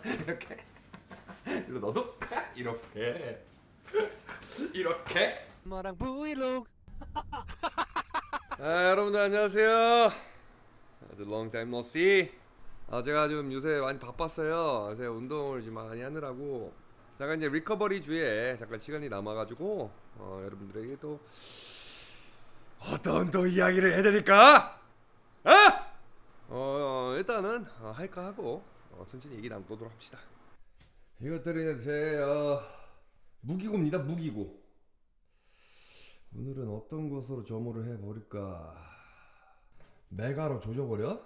이렇게. 그리고 너도? 이렇게. 이렇게. 엄마랑 브이로그. 아, 여러분들 안녕하세요. 아주 long time no see. 아, 제가 좀 요새 많이 바빴어요. 제가 운동을 좀 많이 하느라고. 잠깐 이제 리커버리 주에 잠깐 시간이 남아가지고 어, 여러분들에게 또 어떤 또 이야기를 해드릴까? 어? 어 일단은 어, 할까 하고 어, 천천히 얘기 나누도록 합시다 이것들이 제 어, 무기고입니다 무기고 오늘은 어떤 것으로 점호를 해버릴까 메가로 조져버려?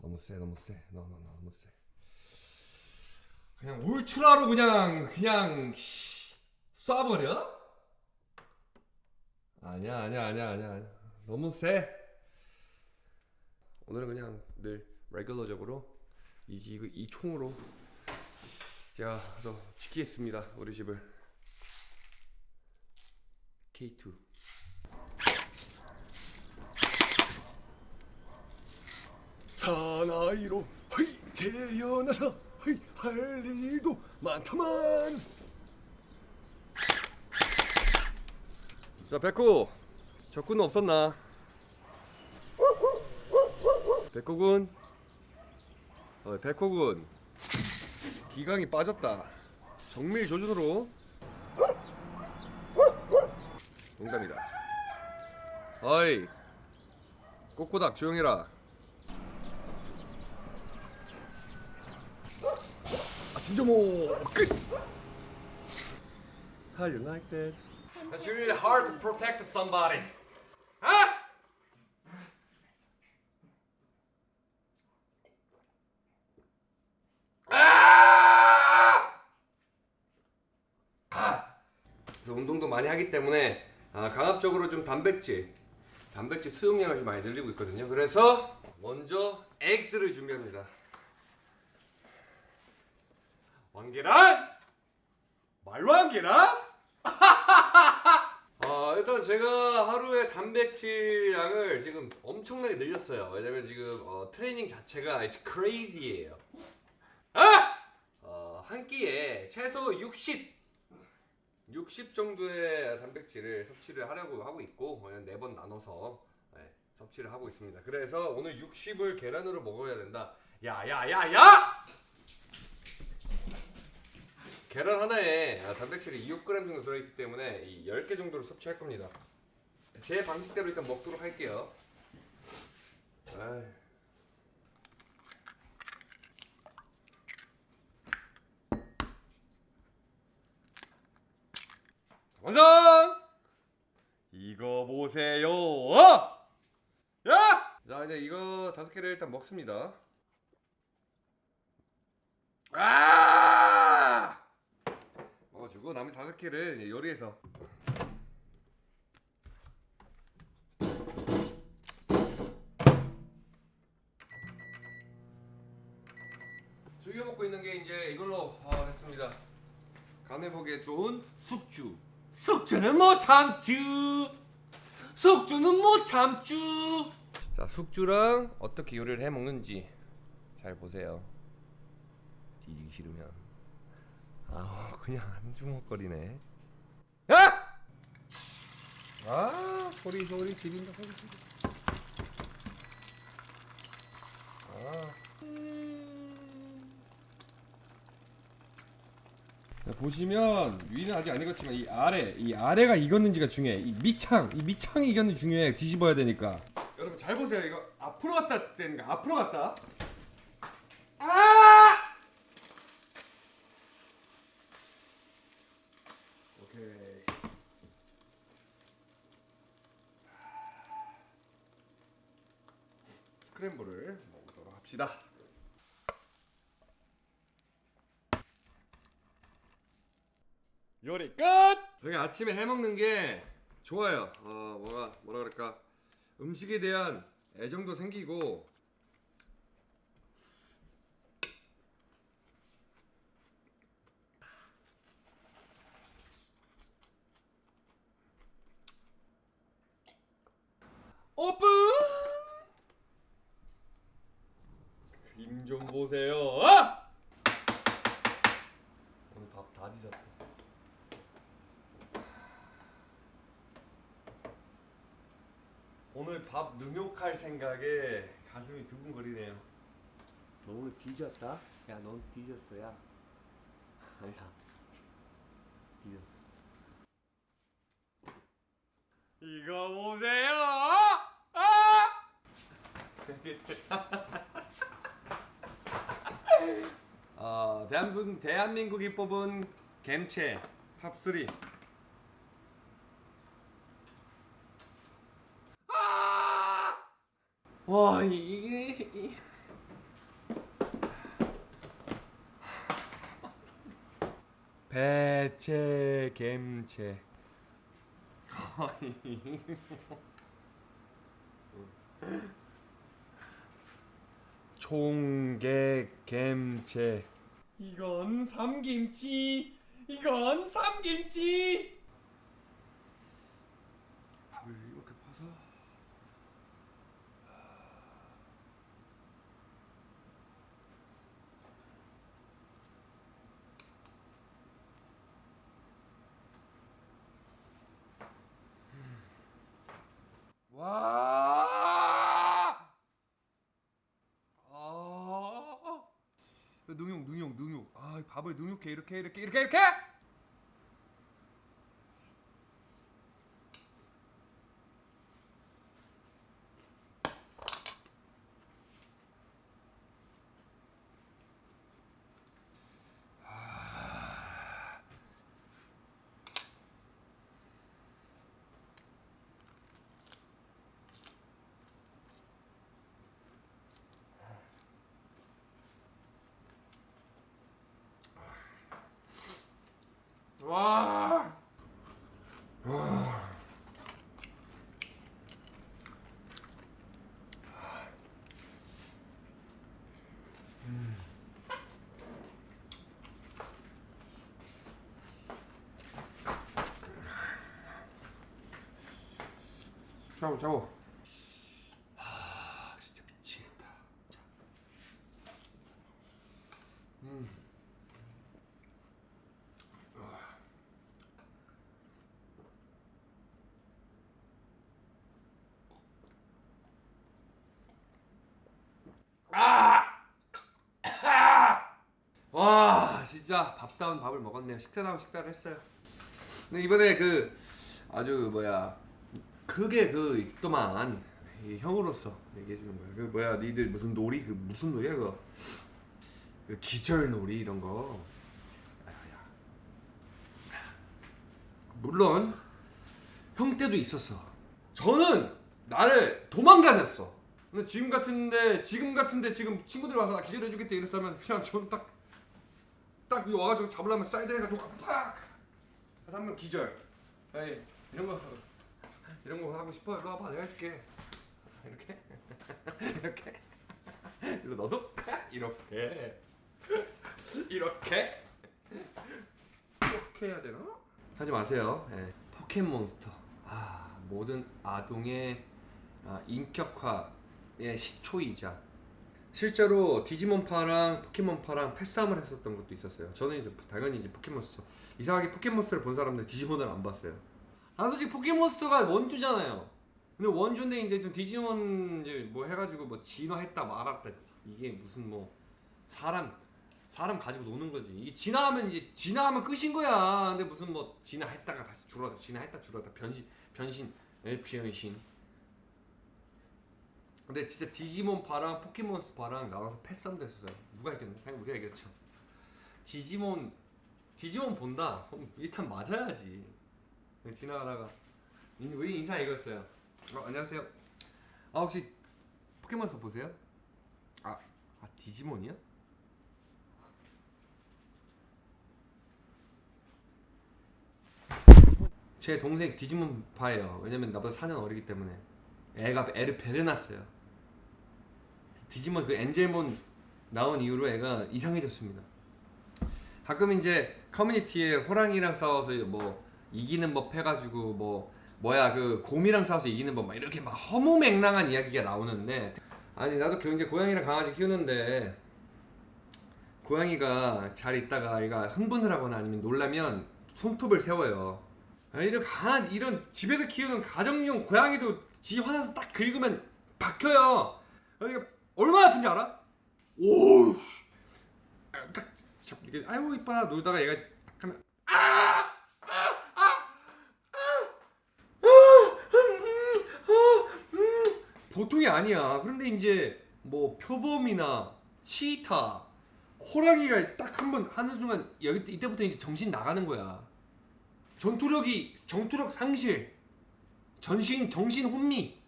너무 세 너무 세 너너 너무 세 그냥 울트라로 그냥 그냥 씨, 쏴버려? 아니야 아니야 아니야 아니야 아니야. 너무 세 오늘은 그냥 늘 레귤러적으로 이, 이, 이 총으로. 제가 또 지키겠습니다 우리 집을. K2 사나이로 헤이 태어나서 헤이 할 일도 많다만. 자 백호 적군 없었나? 백호군 어, 백호군 기강이 빠졌다 정밀 조준으로 농담이다 어이 꼬꼬닥 조용해라 아침 점호 끝 How you like that? It's really hard to protect somebody. Huh? 아! 아! 그래서 운동도 많이 하기 때문에 아, 강압적으로 좀 단백질, 단백질 수용량을 좀 많이 늘리고 있거든요. 그래서 먼저 엑스를 준비합니다. 왕계란? 말왕계란? 아, 일단 제가 하루에 단백질량을 지금 엄청나게 늘렸어요. 왜냐면 지금 어, 트레이닝 자체가 it's crazy예요. 아! 어, 한 끼에 최소 60 60 정도의 단백질을 섭취를 하려고 하고 있고 네 번 나눠서 네, 섭취를 하고 있습니다. 그래서 오늘 60을 계란으로 먹어야 된다. 야야야야! 계란 하나에 아, 단백질이 2g 정도 들어있기 때문에 이 10개 정도를 섭취할 겁니다. 제 방식대로 일단 먹도록 할게요. 아이. 완성! 이거 보세요. 어! 야! 자 이제 이거 다섯 개를 일단 먹습니다. 아! 먹어주고 나머지 다섯 개를 요리해서 즐겨 먹고 있는 게 이제 이걸로 아, 됐습니다. 간에 보기에 좋은 숙주. 숙주는 못 참쭈 숙주는 못 참쭈 자 숙주랑 어떻게 요리를 해 먹는지 잘 보세요. 뒤지기 싫으면 아 그냥 안 주먹거리네. 야! 아 소리 소리 지린다 소리 지린다. 아. 보시면 위는 아직 안 익었지만 이 아래 이 아래가 익었는지가 중요해. 이 밑창 이 밑창이 익었는지 중요해. 뒤집어야 되니까. 여러분 잘 보세요. 이거 앞으로 갔다 되니까 앞으로 갔다. 아! 오케이. 스크램블을 먹도록 합시다. 요리 끝! 저희 아침에 해 먹는 게 좋아요. 어, 뭐가 뭐라 그럴까? 음식에 대한 애정도 생기고 오픈! 힘 좀 보세요. 아! 밥 능욕할 생각에 가슴이 두근거리네요. 너무 뒤졌다? 야, 넌 뒤졌어 야. 아니야. 뒤졌어. 이거 보세요. 아! 어, 대한민국 대한민국이 뽑은 겜체 탑3. 아! 와, 이-. 배체 겜체. 총객 겜체 이건 삼김치 이건 삼김치 밥을 이렇게 퍼서 와! 아! 능욕, 능욕, 능욕. 아, 이 밥을 능욕해 이렇게 이렇게 이렇게 이렇게. 와. 와. 자고 자고. 아 진짜 미치겠다. 자. 음. 아! 아! 와 진짜 밥다운 밥을 먹었네요 식사다운 식사를 했어요 근데 이번에 그 아주 뭐야 그게 그 있더만 이 형으로서 얘기해 주는 거야 그 뭐야 니들 무슨 놀이? 그 무슨 놀이야 그거? 그 기절 놀이 이런 거. 아야야. 물론 형 때도 있었어. 저는 나를 도망다녔어. 근데 지금 같은데 지금 같은데 지금 친구들 와서 나 기절해 주겠다 이랬다면 그냥 저는 딱딱 와가지고 잡으려면 사이드 해가지고 팍 하면 기절. 에이 이런 거 이런 거 하고 싶어? 일로 와봐. 내가 해줄게. 이렇게? 이렇게? 이거 너도? 이렇게. 이렇게? 이렇게 해야 되나? 하지 마세요. 예. 포켓몬스터. 아 모든 아동의 아, 인격화의 시초이자 실제로 디지몬파랑 포켓몬파랑 패싸움을 했었던 것도 있었어요. 저는 이제 당연히 이제 포켓몬스터 이상하게 포켓몬스터를 본 사람들 디지몬을 안 봤어요. 아 솔직히 포켓몬스터가 원조잖아요. 근데 원조인데 이제 좀 디지몬 이제 뭐 해가지고 뭐 진화했다 말았다 이게 무슨 뭐 사람 사람 가지고 노는 거지. 이게 진화하면 이제 진화하면 끝인 거야. 근데 무슨 뭐 진화했다가 다시 줄어다 진화했다 줄어다 변신 변신 에 변신. 근데 진짜 디지몬 파랑 포켓몬스 파랑 나와서 패싸움도 했었어요. 누가 이겼나? 당연히 우리가 이겼죠. 디지몬 디지몬 본다. 일단 맞아야지. 그냥 지나가다가 인- 우리 인사 이거였어요. 어, 안녕하세요. 아 혹시 포켓몬스터 보세요? 아, 아 디지몬이요? 제 동생 디지몬 파예요. 왜냐면 나보다 4년 어리기 때문에 애가 애를 배려놨어요. 디지몬 그 엔젤몬 나온 이후로 애가 이상해졌습니다. 가끔 이제 커뮤니티에 호랑이랑 싸워서 뭐 이기는 법 해가지고 뭐 뭐야 그 곰이랑 싸워서 이기는 법 막 이렇게 막 허무맹랑한 이야기가 나오는데 아니 나도 그 이제 고양이랑 강아지 키우는데 고양이가 잘 있다가 얘가 흥분을 하거나 아니면 놀라면 손톱을 세워요. 아, 이런 강한 이런 집에서 키우는 가정용 고양이도 지 화나서 딱 긁으면 박혀요. 그러니까 얼마나 아픈지 알아? 오, 씨. 아, 딱 잡- 이게 아이고 이뻐 놀다가 얘가 딱 하면 아, 아, 아, 음, 음, 아, 음. 보통이 아니야. 그런데 이제 뭐 표범이나 치타, 호랑이가 딱 한 번 하는 순간 여기 이때부터 이제 정신 나가는 거야. 전투력이 전투력 상실, 전신 정신 혼미.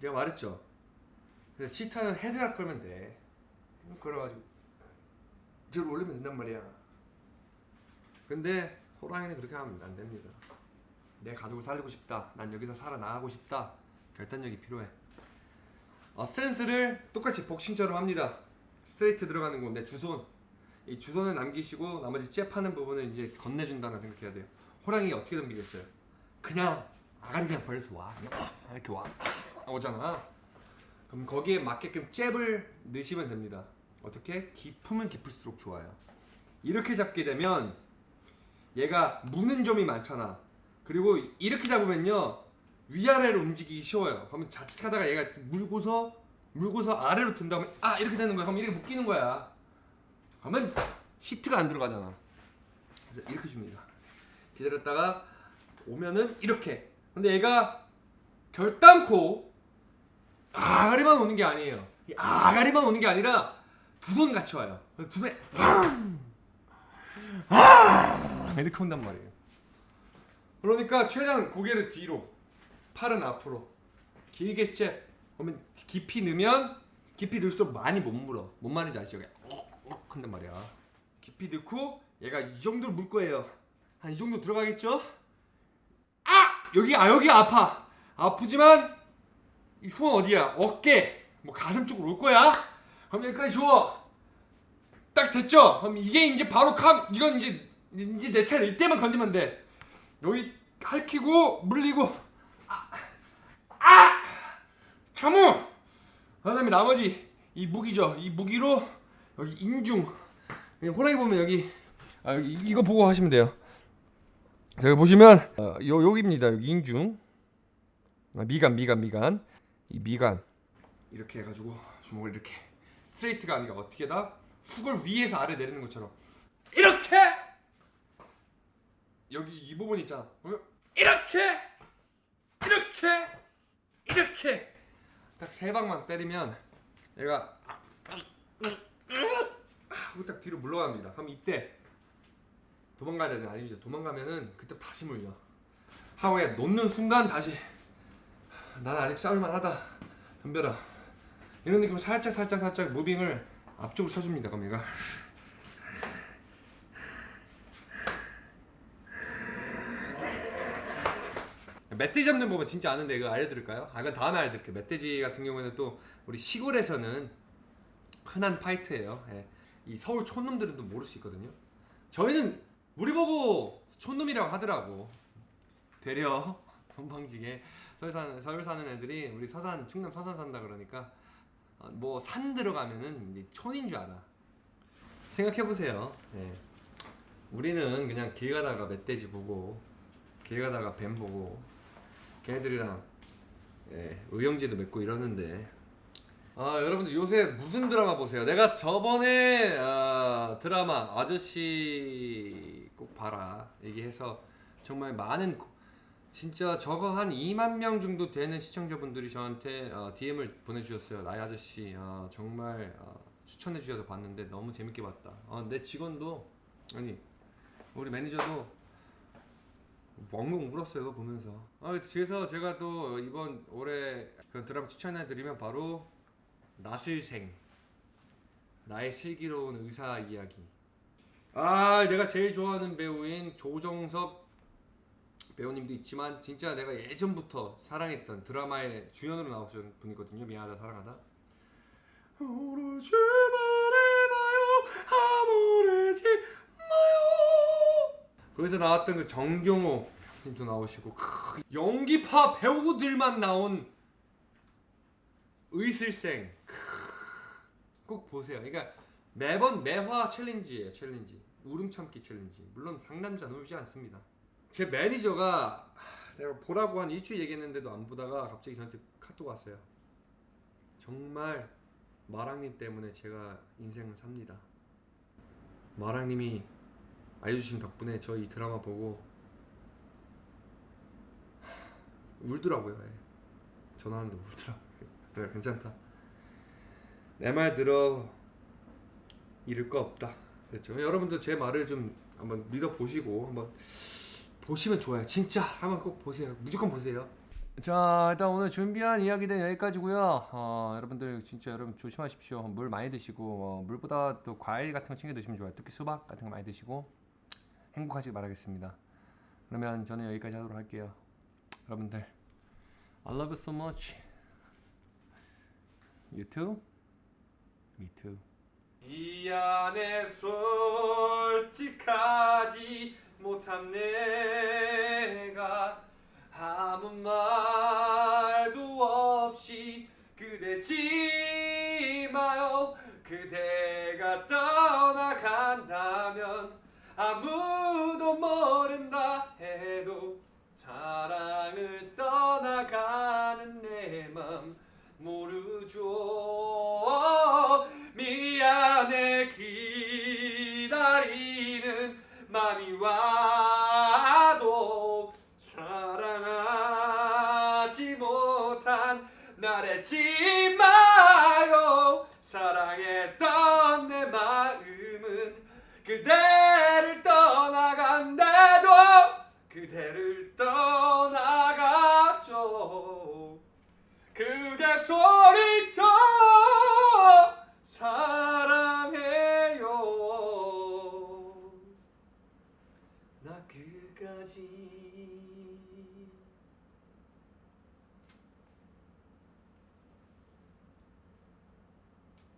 제가 말했죠. 그래서 치타는 헤드락 걸면 돼. 걸어가지고 저를 올리면 된단 말이야. 근데 호랑이는 그렇게 하면 안 됩니다. 내 가족을 살리고 싶다. 난 여기서 살아나가고 싶다. 결단력이 필요해. 어, 스탠스를 똑같이 복싱처럼 합니다. 스트레이트 들어가는 건데 주손 이 주손을 남기시고 나머지 잽하는 부분은 이제 건네준다고 생각해야 돼요. 호랑이 어떻게 덤비겠어요? 그냥 아가리 그냥 벌려서 와 그냥 이렇게 와 오잖아. 그럼 거기에 맞게끔 잽을 넣으시면 됩니다. 어떻게? 깊으면 깊을수록 좋아요. 이렇게 잡게 되면 얘가 무는 점이 많잖아. 그리고 이렇게 잡으면요 위아래로 움직이기 쉬워요. 그러면 자칫하다가 얘가 물고서 물고서 아래로 든 다음에 아 이렇게 되는 거야. 그럼 이렇게 묶이는 거야. 그러면 히트가 안 들어가잖아. 그래서 이렇게 줍니다. 기다렸다가 오면은 이렇게. 근데 얘가 결단코 아가리만 오는 게 아니에요. 이 아가리만 오는 게 아니라 두 손 같이 와요. 두 손에 아! 이렇게 온단 말이에요. 그러니까 최대한 고개를 뒤로, 팔은 앞으로, 길게 째. 그러면 깊이 넣으면 깊이 넣을수록 많이 못 물어. 뭔 말인지 아시죠? 한단 말이야. 깊이 넣고 얘가 이 정도로 물 거예요. 한 이 정도 들어가겠죠? 아 여기 아 여기 아파. 아프지만 이 손 어디야? 어깨, 뭐 가슴 쪽으로 올 거야. 그럼 여기까지 줘. 딱 됐죠? 그럼 이게 이제 바로 칵 이건 이제 이제 내 차례 이때만 건드면 돼. 여기 핥히고 물리고! 참우. 그다음에 나머지 이 무기죠. 이 무기로 여기 인중. 호랑이 보면 여기 아 이거 보고 하시면 돼요. 여기 보시면 어, 요 여기입니다. 여기 인중. 아, 미간 미간 미간. 이 미간. 이렇게 해가지고 주먹을 이렇게 스트레이트가 아니라 어떻게 다? 훅을 위에서 아래 내리는 것처럼. 이렇게! 여기 이 부분 있잖아. 이렇게! 이렇게! 이렇게 딱 세 방만 때리면 얘가 하고 딱 뒤로 물러갑니다. 그럼 이때 도망가야 되는 아니죠. 도망가면은 그때 다시 물려. 하고 얘 놓는 순간 다시 난 아직 싸울만 하다. 덤벼라. 이런 느낌으로 살짝 살짝 살짝 무빙을 앞쪽으로 쳐줍니다. 그럼 얘가 멧돼지 잡는 법은 진짜 아는데 이거 알려드릴까요? 아, 이건 다음에 알려드릴게요. 멧돼지 같은 경우에는 또 우리 시골에서는 흔한 파이트예요. 예. 이 서울 촌놈들은 또 모를 수 있거든요. 저희는 우리 보고 촌놈이라고 하더라고. 되려 건방지게 서울 서울 사는 애들이 우리 서산 충남 서산 산다 그러니까 뭐 산 들어가면은 촌인 줄 알아. 생각해 보세요. 예. 우리는 그냥 길 가다가 멧돼지 보고 길 가다가 뱀 보고 걔네들이랑 예, 의형제도 맺고 이러는데 아 여러분들 요새 무슨 드라마 보세요? 내가 저번에 아, 드라마 아저씨 꼭 봐라 얘기해서 정말 많은 고- 진짜 저거 한 2만 명 정도 되는 시청자분들이 저한테 어, DM을 보내주셨어요. 나의 아저씨 어, 정말 어, 추천해 주셔서 봤는데 너무 재밌게 봤다. 어, 내 직원도 아니 우리 매니저도 엉엉 울었어요 보면서. 아 그래서 제가 또 이번 올해 그 드라마 추천해 드리면 바로 나술생. 나의 슬기로운 의사 이야기. 아 내가 제일 좋아하는 배우인 조정석 배우님도 있지만 진짜 내가 예전부터 사랑했던 드라마의 주연으로 나오신 분이거든요. 미안하다 사랑하다. 오르지 말아봐요. 아무르지 마요 거기서 나왔던 그 정경호 님도 나오시고 크, 연기파 배우들만 나온 슬의생 크, 꼭 보세요. 그러니까 매번 매화 challenge예요. Challenge 울음 참기 challenge. 물론 상남자는 울지 않습니다. 제 매니저가 내가 보라고 한 일주일 얘기했는데도 안 보다가 갑자기 저한테 카톡 왔어요. 정말 마랑님 때문에 제가 인생을 삽니다. 마랑님이 알려주신 덕분에 저이 드라마 보고 울더라고요. 예. 전화하는데 울더라고요. 그래 괜찮다. 내 말 들어 잃을 거 없다. 그랬죠. 여러분들 제 말을 좀 한번 믿어 보시고 한번 보시면 좋아요. 진짜 한번 꼭 보세요. 무조건 보세요. 자, 일단 오늘 준비한 이야기는 여기까지고요. 어, 여러분들 진짜 여러분 조심하십시오. 물 많이 드시고 어, 물보다 또 과일 같은 거 챙겨 드시면 좋아요. 특히 수박 같은 거 많이 드시고 행복하시길 바라겠습니다. 그러면 저는 여기까지 하도록 할게요. 여러분들 I love you so much. You too? Me too. 이 안에 솔직하지 못한 내가 아무 말도 없이 그대 지 마요 그대가 떠나간다면 아무도 모른다 해도 사랑을 떠나가는 내 맘 모르죠. 미안해 기다리는 맘이 와도 사랑하지 못한 나래지 마요. 사랑했던 내 마음은 그대를 그대를 떠나갔죠. 그대 소리